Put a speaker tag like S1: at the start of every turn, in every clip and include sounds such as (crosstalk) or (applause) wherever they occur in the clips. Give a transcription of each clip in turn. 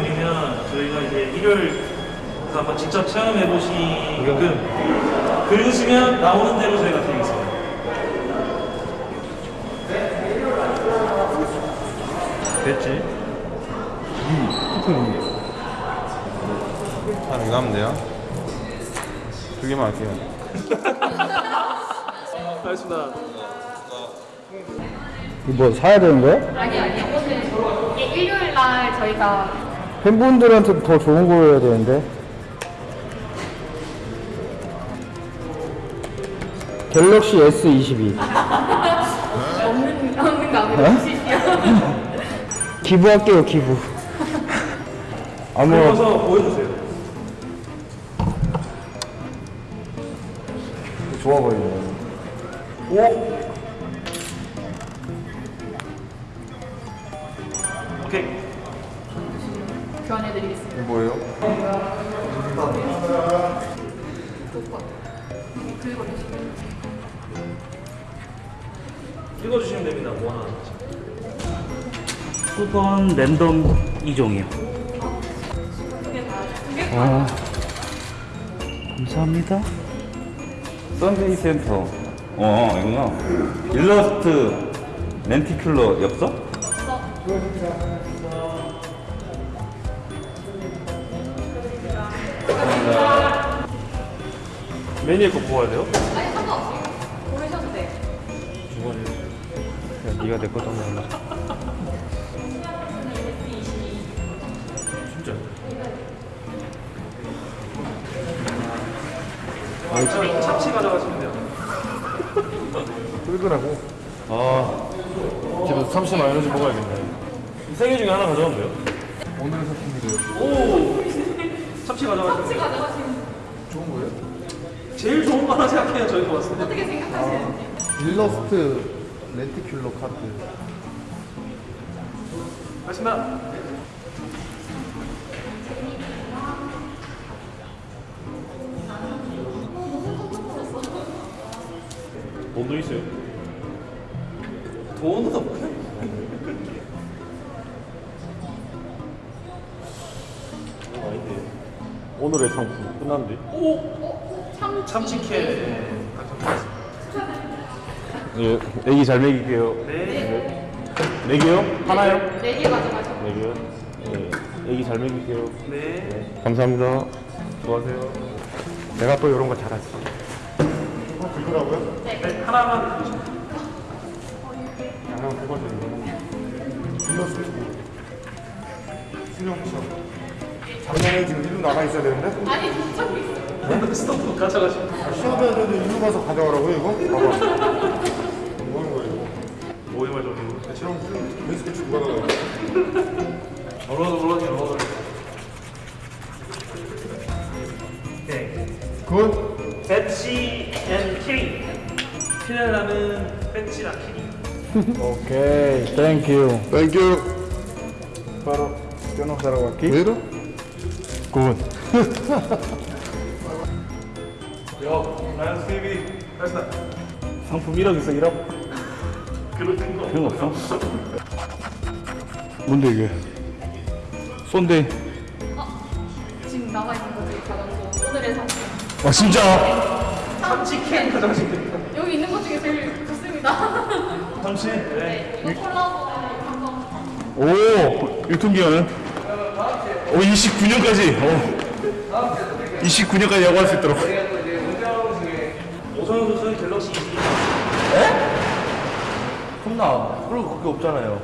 S1: 설명을 좀 드리면 저희가 이제 일요일 그 한번 직접 체험해 보시게끔 긁으시면 나오는 대로 저희가 드리겠습니다.
S2: 됐지?
S3: 아, 이거 하면 돼요? 두 개만 할게요.
S1: 알겠습니다.
S4: 이거 뭐 사야 되는 거야?
S5: 아니 아니 오늘 이게 일요일 날 저희가
S4: 팬분들한테 더 좋은 거 해야 되는데. 갤럭시 S22
S5: 없는 없는 거? 주시죠.
S4: 기부할게요 기부. 아무
S1: 긁어서 보여주세요.
S4: 좋아 보이네.
S1: 오! 오
S3: 뭐예요?
S1: 읽어주시면 됩니다. 뭐 하나.
S2: 수건 랜덤 2종이요. 아, 감사합니다.
S6: 썬데이 센터. 어, 이구나. 일러스트 렌티큘러 엽서?
S1: 메뉴에 꼭 보아야 돼요?
S5: 아니 상관없어요. 고르셔도 돼요.
S4: 야, 네가 내거 좀 몰라.
S1: 진짜.
S4: 아,
S1: 참치 가져가시면 돼요.
S4: 끌더라고.
S1: 아, 집에서 참치 마요네즈 먹어야겠네. 세개 중에 하나 가져가면 돼요.
S4: 오늘의 상품이래요.
S1: 오! (laughs) 참치 가져가시면
S4: 거예요?
S1: 제일 좋은 거 하나 생각해요, 저희가 봤을 때.
S5: 어떻게 생각하시는지.
S4: 일러스트 렌티큘러 카드.
S1: 맞습니다. 돈도 있어요? 돈은 없고요. 어, 아닌데.
S3: 오늘의 상품 끝났는데?
S1: 오!
S5: 참
S1: 참치캔 당첨됐습니다.
S3: 예, 애기 잘 먹일게요.
S1: 네.
S3: 네 개요? 하나요?
S5: 네 개 가져가시면
S3: 네 개요? 네. 애기 잘 먹일게요.
S1: 네.
S3: 감사합니다. 수고하세요. 내가 또 이런 거 잘하지. 어, 그거라고요?
S1: 네, 하나만 주시면 돼요.
S3: 양양 그거 좀. 일러스트. 수령청. 작년에 지금 일로 나가 있어야 되는데?
S5: 아니 저기 있어요.
S1: 스토브 가져가시면 돼요.
S3: 시험해야 되는데 일로 가서 가져가라고요, 이거? 봐봐. 뭐 하는 거야, 이거?
S1: 모임을 좀 해보고.
S3: 지금 베이스캐치 누가 나가요?
S1: 얼어도 얼어도 얼어도. 네.
S3: 굿.
S1: 배치 앤 키링. 피렐라는 배치랑 키링.
S4: 오케이, 땡큐.
S3: 땡큐.
S4: 바로 껴놓으라고 할게.
S3: 왜로? 굿.
S1: 여, 라이온즈 TV. 됐다.
S2: 상품 1억 있어, 1억?
S1: 그런 거.
S2: 그런 거 없어?
S3: 뭔데 이게? 쏜데.
S5: 지금 나와 있는 거 중에 가장 좋은 오늘의 상품.
S3: 아 진짜?
S1: 참치캔 됩니다.
S5: 여기 있는 것 중에 제일 좋습니다.
S1: 참치? 네.
S5: 네, 이거 콜라보 한번
S3: 오 유통기한은? 오 29년까지. 어. 29년까지 야구할 수 있도록.
S1: 오성현 선수는 갤럭시 22.
S2: 나 그런 거 그게 없잖아요.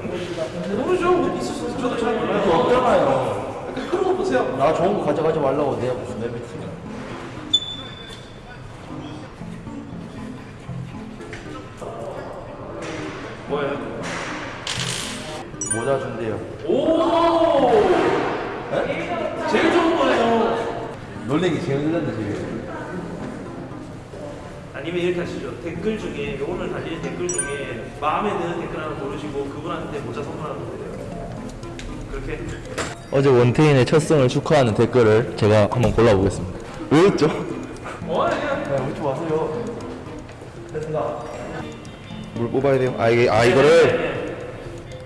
S1: 모르죠. 뭐 있을 수 있어. 저도 잘 몰라요.
S2: 없잖아요.
S1: 그런 거 보세요.
S2: 나 좋은 거 가져가지 말라고 내가 무슨 내 배팅이야.
S1: 뭐예요?
S2: 모자 준대요.
S1: 오! 제일 좋은 거예요.
S2: 놀래기 제일 늘렸네 지금.
S1: 아니면 이렇게 하시죠. 댓글 중에 오늘 달리는 댓글 중에 마음에 드는 댓글 하나 고르시고 그분한테 모자 선물하는 거예요. 그렇게
S7: 어제 원태인의 첫 승을 축하하는 댓글을 제가 한번 골라보겠습니다.
S3: 왜였죠?
S1: 어 아니야.
S2: 웃지 마세요. 됐습니다.
S3: 물 뽑아야 돼요. 아 이게 아 이거를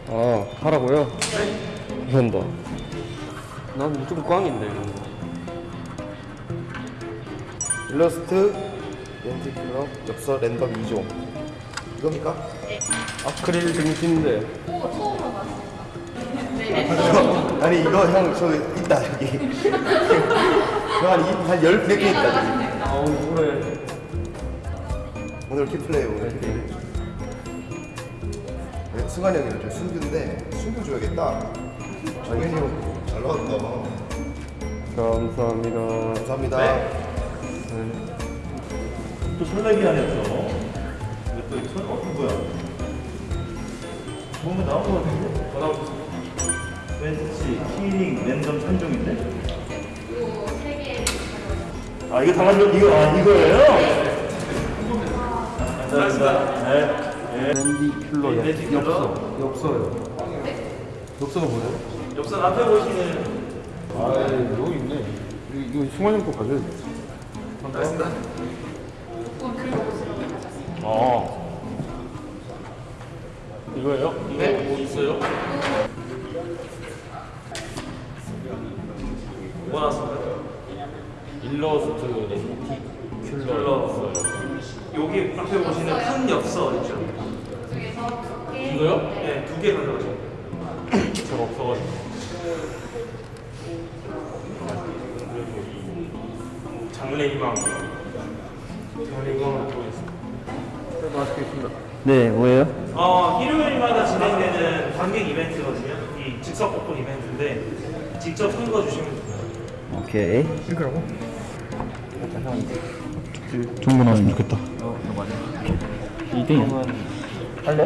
S3: 아 하라고요? 감사합니다. 난 무조건 꽝인데.
S2: 일러스트 렌티큘러 엽서 랜덤 2종 이겁니까?
S3: 아크릴 등신데.
S5: 오, 처음. 네, 네. (laughs)
S2: 아니 이거 형 저 있다 여기 형한 10개 있다.
S3: 아우 그래.
S2: 오늘 키플레이 오늘 네, 승환이 형이랑 저 순규인데 순규 줘야겠다 정현이 형 잘 나왔다
S3: 감사합니다.
S2: 감사합니다
S1: 또 설레게 하네요. 이거 또 설, 어, 이거 뭐야? 뭔가 나온 거 같은데? 어, 나왔어. 벤치, 키링, 랜덤 3종인데?
S5: 이거 세 개.
S1: 아, 이거 다 만들어, 이거, 아, 이거예요? 감사합니다. 네.
S3: 랜디큘러
S1: 랜디 큘러?
S3: 엽서. 엽서요. 엽서가 뭐예요?
S1: 옆선 앞에 보시는
S3: 아 여기 있네. 이거, 이거 승환이 형거 가져야 돼.
S5: 하셨습니다.
S3: 아. 이거예요?
S1: 네, 뭐 있어요? 뭐 나왔습니다?
S3: 일러스트 렌티큘러.
S1: 여기 앞에 보시는 큰 엽서 있죠?
S5: 중에서 두 개.
S1: 이거요? 네, 두 개 가져가죠.
S3: 저 없어가지고.
S1: 보겠습니다.
S7: 네, 뭐예요?
S1: 어, 일요일마다 진행되는 관객 이벤트거든요. 이 즉석 복권 이벤트인데 직접 선거 주시면 됩니다.
S7: 오케이.
S4: 좋은 거 나왔으면 좋겠다. 2등이야. 할래?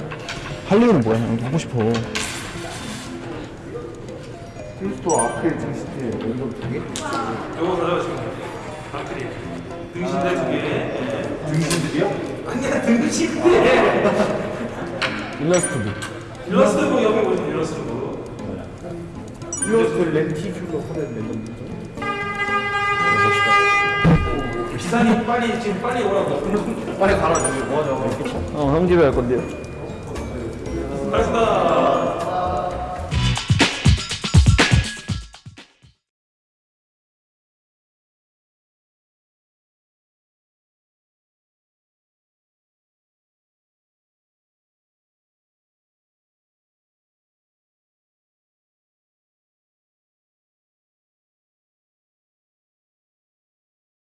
S4: 할래는 뭐야? 형 하고 싶어.
S2: 필스토 아크릴 등스틸 랜덤 2개?
S1: 요거 가져가시면 돼요. 등신대 두 개. 네. 등신들이요? 아니야, 등신대.
S4: 일러스트도.
S1: 일러스트북 여기 보시면 일러스트북.
S4: 일러스트 카드 랜덤 2종.
S1: 기사님 빨리 지금 빨리 오라고.
S2: 빨리 가라 저기 뭐하냐고
S4: 어, 형 집에 갈 건데요.
S1: 알겠습니다.